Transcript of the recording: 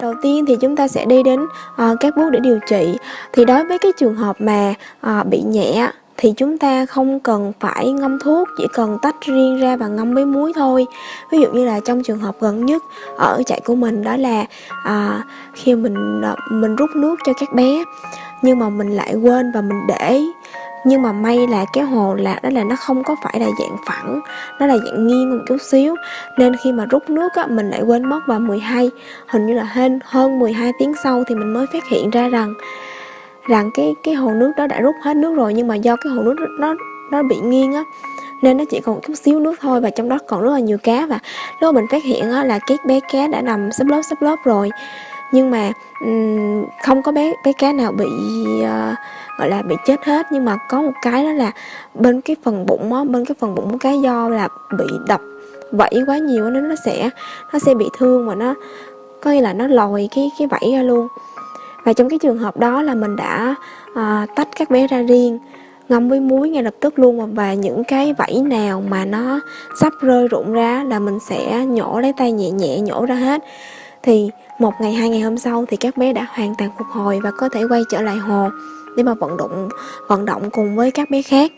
Đầu tiên thì chúng ta sẽ đi đến uh, các bước để điều trị. Thì đối với cái trường hợp mà uh, bị nhẹ thì chúng ta không cần phải ngâm thuốc, chỉ cần tách riêng ra và ngâm với muối thôi. Ví dụ như là trong trường hợp gần nhất ở chạy của mình đó là à, khi mình mình rút nước cho các bé nhưng mà mình lại quên và mình để nhưng mà may là cái hồ lạc đó là nó không có phải là dạng phẳng nó là dạng nghiêng một chút xíu. Nên khi mà rút nước á, mình lại quên mất vào 12 hình như là hơn hơn 12 tiếng sau thì mình mới phát hiện ra rằng rằng cái cái hồ nước đó đã rút hết nước rồi. Nhưng mà do cái hồ nước nó nó bị nghiêng á nên nó chỉ còn chút xíu nước thôi và trong đó còn rất là nhiều cá. Và lúc mình phát hiện á, là cái bé cá đã nằm sắp lớp sắp lớp rồi. Nhưng mà um, không có bé bé cá nào bị uh, gọi là bị chết hết. Nhưng mà có một cái đó là bên cái phần bụng á bên cái phần bụng cái do là bị đập vẫy quá nhiều nên nó sẽ nó sẽ bị thương và nó có nghĩa là nó lòi cái cái vẫy ra luôn. Và trong cái trường hợp đó là mình đã uh, tách các bé ra riêng ngâm với muối ngay lập tức luôn. Và những cái vảy nào mà nó sắp rơi rụng ra là mình sẽ nhổ lấy tay nhẹ nhẹ nhổ ra hết thì một ngày, hai ngày hôm sau thì các bé đã hoàn toàn phục hồi và có thể quay trở lại hồ để mà vận động vận động cùng với các bé khác.